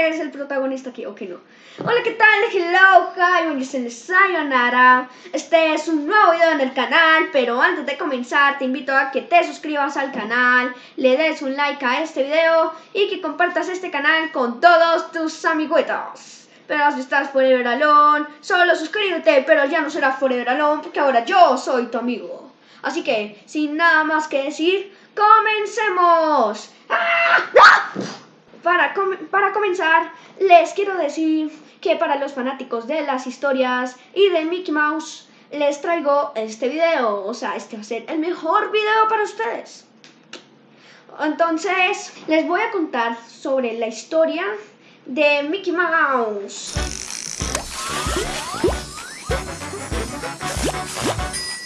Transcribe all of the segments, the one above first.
eres el protagonista aquí, ok no. Hola, ¿qué tal? Hello, hi, soy Sayonara. Este es un nuevo video en el canal, pero antes de comenzar te invito a que te suscribas al canal, le des un like a este video y que compartas este canal con todos tus amiguitos. Pero si estás Forever Alone, solo suscríbete, pero ya no será Forever Alone porque ahora yo soy tu amigo. Así que, sin nada más que decir, ¡comencemos! Para, para comenzar, les quiero decir que para los fanáticos de las historias y de Mickey Mouse, les traigo este video. O sea, este va a ser el mejor video para ustedes. Entonces, les voy a contar sobre la historia de Mickey Mouse.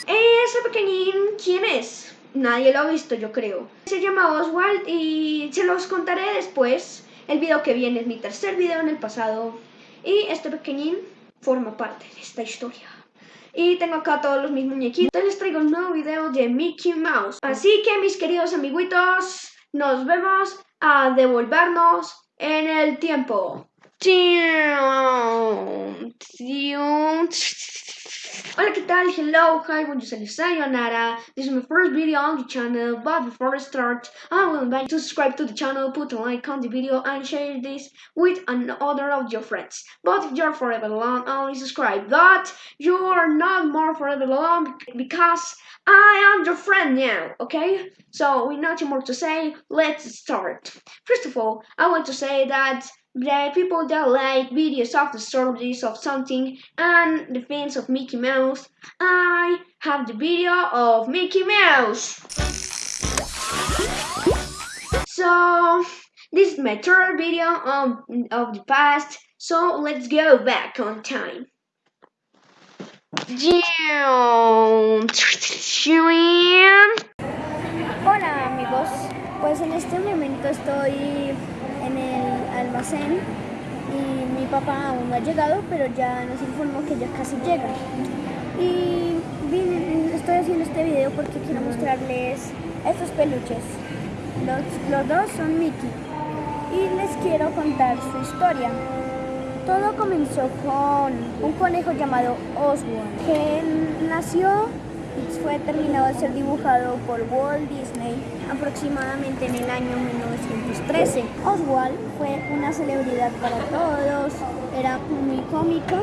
Ese pequeñín, ¿quién es? Nadie lo ha visto, yo creo. Se llama Oswald y se los contaré después. El video que viene es mi tercer video en el pasado. Y este pequeñín forma parte de esta historia. Y tengo acá todos los mis muñequitos. Les traigo un nuevo video de Mickey Mouse. Así que mis queridos amiguitos, nos vemos a devolvernos en el tiempo. Hola, ¿qué tal? Hello, hi, bonjour, sayonara. This is my first video on the channel, but before I start, I will invite you to subscribe to the channel, put a like on the video, and share this with another of your friends. But if you're forever alone, only subscribe. But you are not more forever alone because I am your friend now, okay? So, with nothing more to say, let's start. First of all, I want to say that the people that like videos of the stories of something and the fans of Mickey Mouse, I have the video of Mickey Mouse. So, this is my third video of, of the past, so let's go back on time. Hola amigos, pues en este momento estoy en el almacén y mi papá aún no ha llegado, pero ya nos informó que ya casi llega. Y estoy haciendo este video porque quiero mostrarles estos peluches. Los, los dos son Mickey y les quiero contar su historia. Todo comenzó con un conejo llamado Oswald, que nació fue terminado de ser dibujado por Walt Disney aproximadamente en el año 1913. Oswald fue una celebridad para todos, era muy cómico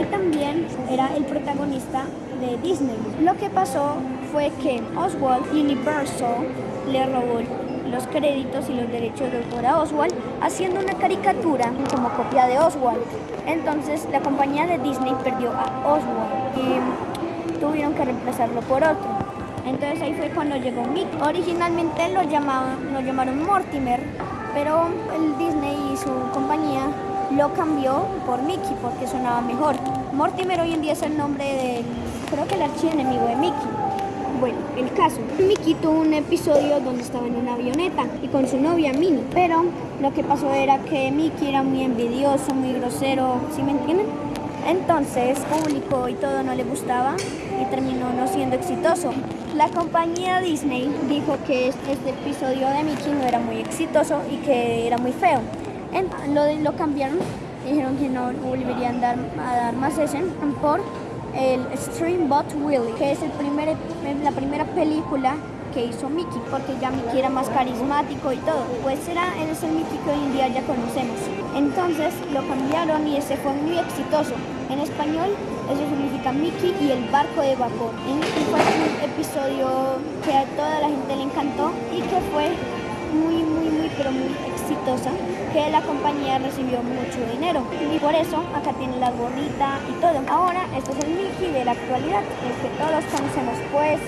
y también era el protagonista de Disney. Lo que pasó fue que Oswald Universal le robó los créditos y los derechos de autor a Oswald haciendo una caricatura como copia de Oswald. Entonces la compañía de Disney perdió a Oswald. Tuvieron que reemplazarlo por otro. Entonces ahí fue cuando llegó Mick. Originalmente lo, llamaban, lo llamaron Mortimer, pero el Disney y su compañía lo cambió por Mickey porque sonaba mejor. Mortimer hoy en día es el nombre del, creo que el archienemigo de Mickey. Bueno, el caso. Mickey tuvo un episodio donde estaba en una avioneta y con su novia Minnie. Pero lo que pasó era que Mickey era muy envidioso, muy grosero, ¿sí me entienden? Entonces, público y todo no le gustaba y terminó no siendo exitoso. La compañía Disney dijo que este episodio de Mickey no era muy exitoso y que era muy feo. lo, lo cambiaron, dijeron que no volverían dar, a dar más ese por el Streambot Willie, que es el primer, la primera película que hizo Mickey, porque ya Mickey era más carismático y todo. Pues era, él es el Mickey que hoy en día ya conocemos. Entonces lo cambiaron y ese fue muy exitoso. En español eso significa Mickey y el barco de vapor. Y fue un episodio que a toda la gente le encantó y que fue muy, muy, muy, pero muy exitosa, que la compañía recibió mucho dinero. Y por eso acá tiene la gorrita y todo. Ahora, este es el Mickey de la actualidad, el que todos conocemos. Pues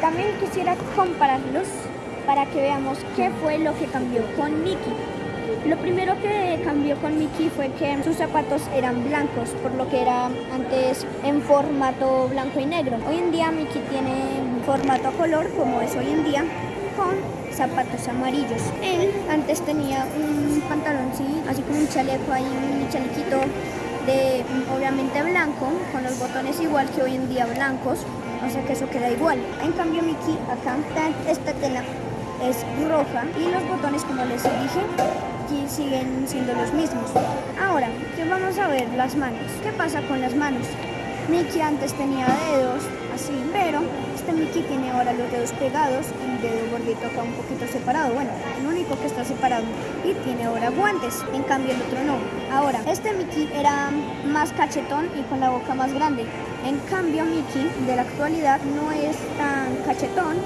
también quisiera compararlos para que veamos qué fue lo que cambió con Mickey. Lo primero que cambió con Mickey fue que sus zapatos eran blancos, por lo que era antes en formato blanco y negro. Hoy en día Mickey tiene formato a color, como es hoy en día, con zapatos amarillos. Él antes tenía un pantalón, así como un chaleco ahí, un chalequito de obviamente blanco, con los botones igual que hoy en día blancos, o sea que eso queda igual. En cambio Mickey acá esta tela es roja y los botones, como les dije, aquí siguen siendo los mismos. Ahora, que vamos a ver las manos. ¿Qué pasa con las manos? Mickey antes tenía dedos así, pero este Mickey tiene ahora los dedos pegados el dedo gordito acá un poquito separado. Bueno, el único que está separado. Y tiene ahora guantes, en cambio el otro no. Ahora, este Mickey era más cachetón y con la boca más grande. En cambio Mickey de la actualidad no es tan cachetón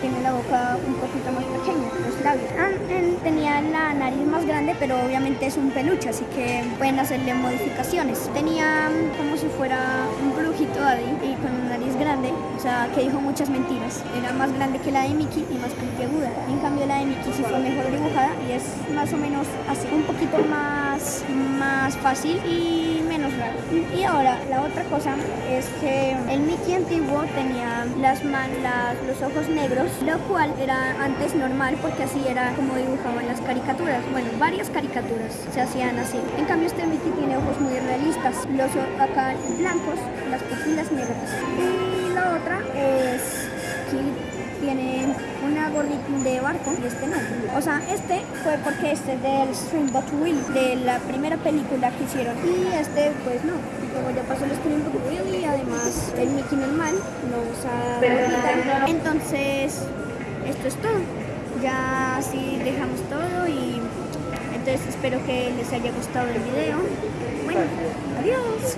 tiene la boca un poquito más pequeña, los labios. Ah, él tenía la nariz más grande, pero obviamente es un peluche, así que pueden hacerle modificaciones. Tenía como si fuera un brujito Daddy y con una nariz grande, o sea, que dijo muchas mentiras. Era más grande que la de Mickey y más puntiaguda. En cambio la de Mickey sí fue mejor dibujada y es más o menos así, un poquito más, más fácil y menos raro. Y ahora, la otra cosa es que el Mickey antiguo tenía las, man, las los ojos negros lo cual era antes normal porque así era como dibujaban las caricaturas. Bueno, varias caricaturas se hacían así. En cambio este Mickey tiene ojos muy realistas, los acá blancos, las pupilas negras. Y la otra es que tiene una gorrita de barco y este no. O sea, este fue porque este es del Streamboat Wheel, de la primera película que hicieron. Y este pues no, como ya pasó el Streamboat Wheel y además el Mickey normal. Entonces, esto es todo. Ya así dejamos todo y entonces espero que les haya gustado el video. Bueno, adiós.